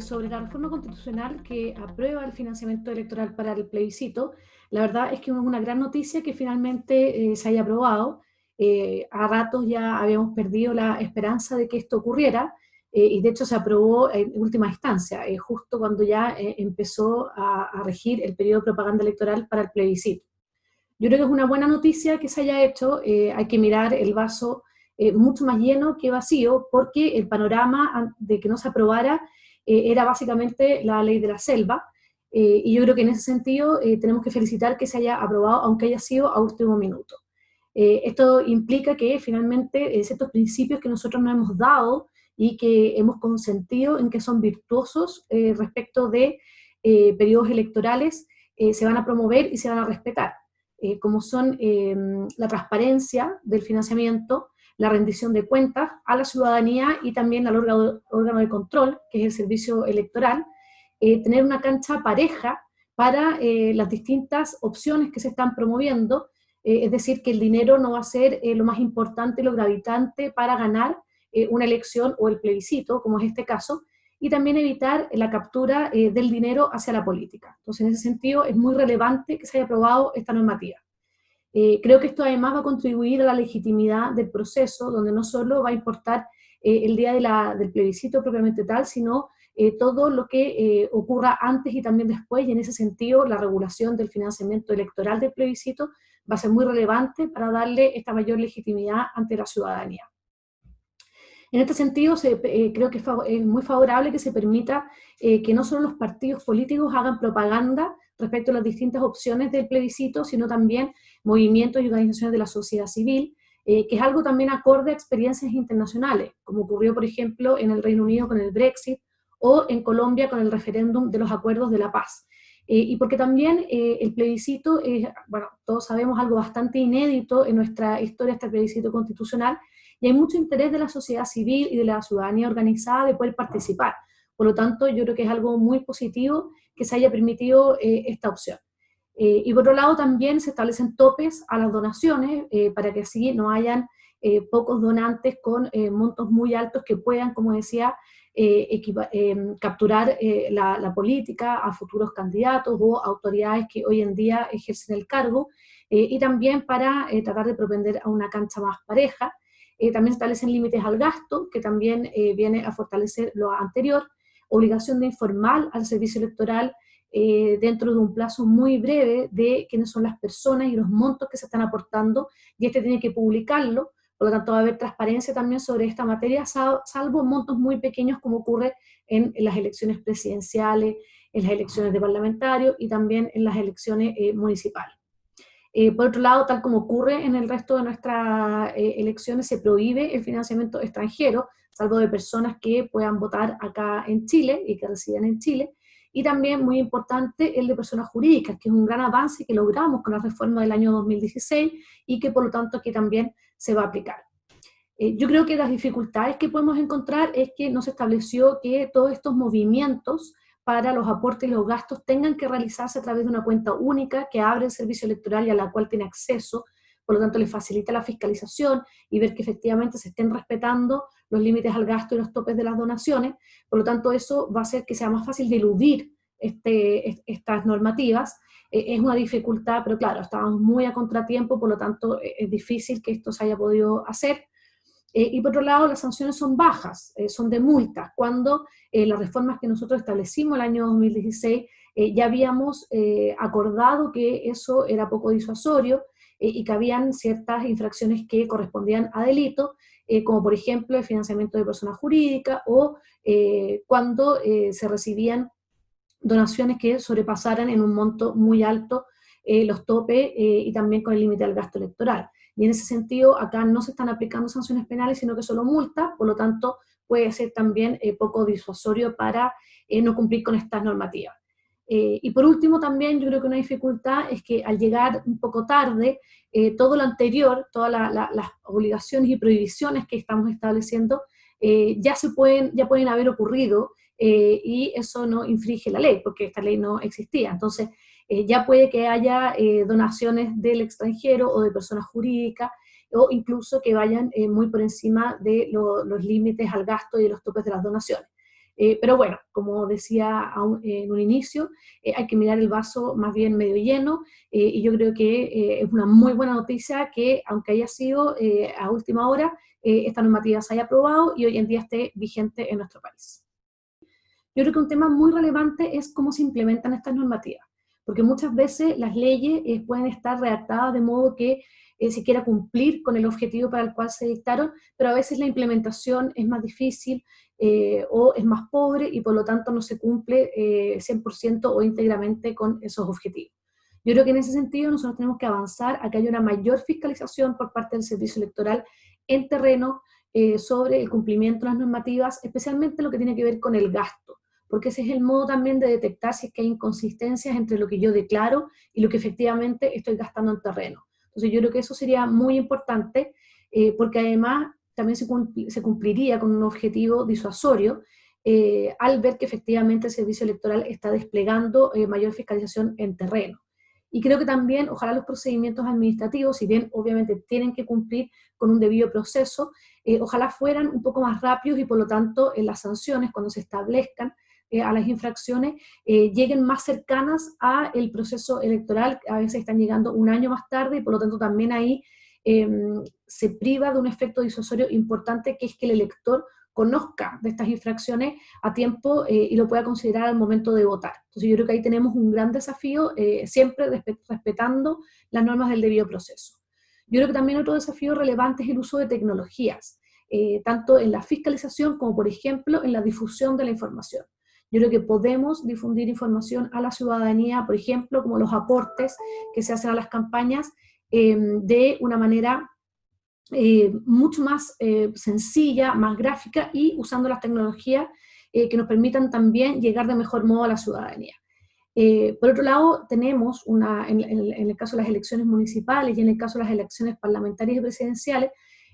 sobre la reforma constitucional que aprueba el financiamiento electoral para el plebiscito, la verdad es que es una gran noticia que finalmente eh, se haya aprobado. Eh, a ratos ya habíamos perdido la esperanza de que esto ocurriera, eh, y de hecho se aprobó en última instancia, justo cuando ya empezó a, a, regir el periodo de propaganda electoral para el plebiscito. Yo creo que es una buena noticia que se haya hecho, hay que mirar el vaso mucho más lleno que vacío, porque el panorama de que no se aprobara eh, era básicamente la ley de la selva, eh, y yo creo que en ese sentido eh, tenemos que felicitar que se haya aprobado, aunque haya sido a último minuto. esto implica que finalmente ciertos principios que nosotros nos hemos dado y que hemos consentido en que son virtuosos respecto de periodos electorales, se van a promover y se van a respetar, como son la transparencia del financiamiento, la rendición de cuentas a la ciudadanía y también al órgano, de control, que es el servicio electoral, eh, tener una cancha pareja para eh, las distintas opciones que se están promoviendo, eh, es decir, que el dinero no va a ser lo más importante, lo gravitante para ganar una elección o el plebiscito, como es este caso, y también evitar la captura del dinero hacia la política. Entonces, en ese sentido, es muy relevante que se haya aprobado esta normativa. Eh, creo que esto además va a contribuir a la legitimidad del proceso, donde no solo va a importar eh, el día del plebiscito propiamente tal, sino eh, todo lo que ocurra antes y también después, y en ese sentido la regulación del financiamiento electoral del plebiscito va a ser muy relevante para darle esta mayor legitimidad ante la ciudadanía. En este sentido, creo que es muy favorable que se permita que no solo los partidos políticos hagan propaganda respecto a las distintas opciones del plebiscito, sino también movimientos y organizaciones de la sociedad civil, eh, que es algo también acorde a experiencias internacionales, como ocurrió, por ejemplo, en el Reino Unido con el Brexit, o en Colombia con el referéndum de los acuerdos de la paz. Eh, y porque también eh, el plebiscito es, bueno, todos sabemos algo bastante inédito en nuestra historia, este plebiscito constitucional, y hay mucho interés de la sociedad civil y de la ciudadanía organizada de poder participar. Por lo tanto, yo creo que es algo muy positivo que se haya permitido eh, esta opción. Eh, y por otro lado también se establecen topes a las donaciones eh, para que así no hayan pocos donantes con montos muy altos que puedan, como decía, capturar la, la, política a futuros candidatos o autoridades que hoy en día ejercen el cargo, y también para tratar de propender a una cancha más pareja. también establecen límites al gasto, que también viene a fortalecer lo anterior, obligación de informar al servicio electoral eh, dentro de un plazo muy breve de quiénes son las personas y los montos que se están aportando, y este tiene que publicarlo, por lo tanto va a haber transparencia también sobre esta materia, salvo montos muy pequeños como ocurre en, las elecciones presidenciales, en las elecciones de parlamentarios y también en las elecciones eh, municipales. Eh, por otro lado, tal como ocurre en el resto de nuestras elecciones, se prohíbe el financiamiento extranjero, salvo de personas que puedan votar acá en Chile y que residen en Chile, y también muy importante el de personas jurídicas, que es un gran avance que logramos con la reforma del año 2016 y que por lo tanto aquí también se va a aplicar. Eh, yo creo que las dificultades que podemos encontrar es que no se estableció que todos estos movimientos para los aportes y los gastos tengan que realizarse a través de una cuenta única que abre el servicio electoral y a la cual tiene acceso por lo tanto le facilita la fiscalización y ver que efectivamente se estén respetando los límites al gasto y los topes de las donaciones, por lo tanto eso va a hacer que sea más fácil de eludir este, estas normativas, eh, es una dificultad, pero claro, estábamos muy a contratiempo, por lo tanto eh, es difícil que esto se haya podido hacer. Eh, y por otro lado, las sanciones son bajas, son de multas, cuando las reformas que nosotros establecimos el año 2016 ya habíamos acordado que eso era poco disuasorio, eh, y que habían ciertas infracciones que correspondían a delito, eh, como por ejemplo el financiamiento de personas jurídicas o eh, cuando se recibían donaciones que sobrepasaran en un monto muy alto los topes y también con el límite del gasto electoral. Y en ese sentido, acá no se están aplicando sanciones penales, sino que solo multas, por lo tanto, puede ser también poco disuasorio para no cumplir con estas normativas. Eh, y por último también yo creo que una dificultad es que al llegar un poco tarde, eh, todo lo anterior, todas las obligaciones y prohibiciones que estamos estableciendo, eh, ya, se pueden, ya pueden haber ocurrido y eso no infringe la ley, porque esta ley no existía. Entonces, ya puede que haya donaciones del extranjero o de personas jurídicas, o incluso que vayan muy por encima de los límites al gasto y de los topes de las donaciones. Pero bueno, como decía en un inicio, hay que mirar el vaso más bien medio lleno, y yo creo que es una muy buena noticia que, aunque haya sido a última hora, esta normativa se haya aprobado y hoy en día esté vigente en nuestro país. Yo creo que un tema muy relevante es cómo se implementan estas normativas, porque muchas veces las leyes eh, pueden estar redactadas de modo que eh, se quiera cumplir con el objetivo para el cual se dictaron, pero a veces la implementación es más difícil eh, o es más pobre y por lo tanto no se cumple 100% o íntegramente con esos objetivos. Yo creo que en ese sentido nosotros tenemos que avanzar a que haya una mayor fiscalización por parte del servicio electoral en terreno sobre el cumplimiento de las normativas, especialmente lo que tiene que ver con el gasto porque ese es el modo también de detectar si es que hay inconsistencias entre lo que yo declaro y lo que efectivamente estoy gastando en terreno. Entonces yo creo que eso sería muy importante, eh, porque además también se, cumpliría con un objetivo disuasorio eh, al ver que efectivamente el servicio electoral está desplegando eh, mayor fiscalización en terreno. Y creo que también, ojalá los procedimientos administrativos, si bien obviamente tienen que cumplir con un debido proceso, ojalá fueran un poco más rápidos y por lo tanto en las sanciones, cuando se establezcan, eh, a las infracciones eh, lleguen más cercanas a el proceso electoral, a veces están llegando un año más tarde y por lo tanto también ahí em, se priva de un efecto disuasorio importante que es que el elector conozca de estas infracciones a tiempo eh, y lo pueda considerar al momento de votar. Entonces yo creo que ahí tenemos un gran desafío, siempre respetando las normas del debido proceso. Yo creo que también otro desafío relevante es el uso de tecnologías, tanto en la fiscalización como por ejemplo en la difusión de la información. Yo creo que podemos difundir información a la ciudadanía, por ejemplo, como los aportes que se hacen a las campañas, em, de una manera eh, mucho más eh, sencilla, más gráfica y usando las tecnologías eh, que nos permitan también llegar de mejor modo a la ciudadanía. por otro lado, tenemos, una, en, en, el caso de las elecciones municipales y en el caso de las elecciones parlamentarias y presidenciales,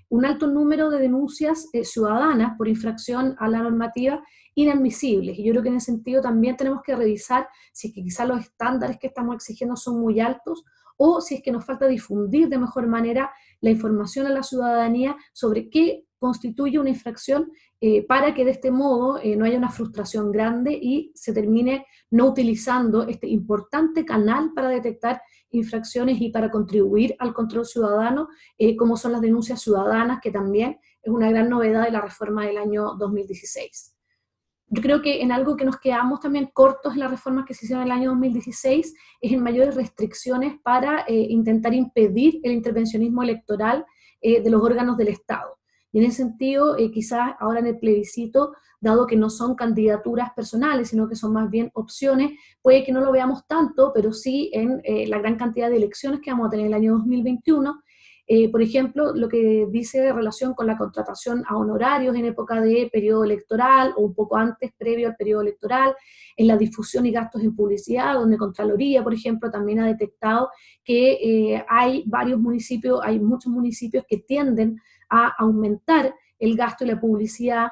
un alto número de denuncias eh, ciudadanas por infracción a la normativa inadmisibles. Y yo creo que en ese sentido también tenemos que revisar si es que quizás los estándares que estamos exigiendo son muy altos o si es que nos falta difundir de mejor manera la información a la ciudadanía sobre qué constituye una infracción eh, para que de este modo eh, no haya una frustración grande y se termine no utilizando este importante canal para detectar infracciones y para contribuir al control ciudadano, eh, como son las denuncias ciudadanas, que también es una gran novedad de la reforma del año 2016. Yo creo que en algo que nos quedamos también cortos en las reformas que se hicieron en el año 2016 es en mayores restricciones para eh, intentar impedir el intervencionismo electoral eh, de los órganos del Estado. Y en ese sentido, quizás ahora en el plebiscito dado que no son candidaturas personales, sino que son más bien opciones, puede que no lo veamos tanto, pero sí en eh, la gran cantidad de elecciones que vamos a tener en el año 2021, eh, por ejemplo, lo que dice de relación con la contratación a honorarios en época de periodo electoral o un poco antes, previo al periodo electoral, en la difusión y gastos en publicidad, donde Contraloría, por ejemplo, también ha detectado que eh, hay varios municipios, hay muchos municipios que tienden a aumentar el gasto y la publicidad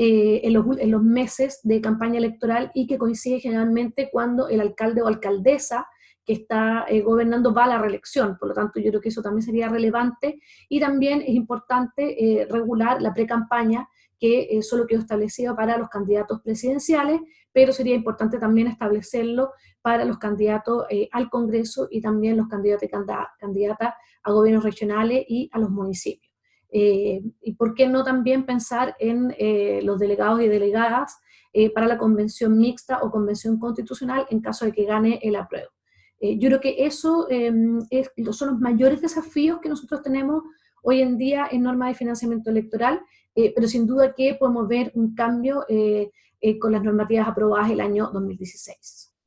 eh, en, los, meses de campaña electoral y que coincide generalmente cuando el alcalde o alcaldesa que está eh, gobernando va a la reelección. Por lo tanto, yo creo que eso también sería relevante. Y también es importante eh, regular la pre-campaña, que solo quedó establecido para los candidatos presidenciales, pero sería importante también establecerlo para los candidatos al Congreso y también los candidatos y candidatas a gobiernos regionales y a los municipios. Eh, y por qué no también pensar en eh, los delegados y delegadas eh, para la convención mixta o convención constitucional en caso de que gane el apruebo. yo creo que eso em, son los mayores desafíos que nosotros tenemos hoy en día en norma de financiamiento electoral, pero sin duda que podemos ver un cambio con las normativas aprobadas el año 2016.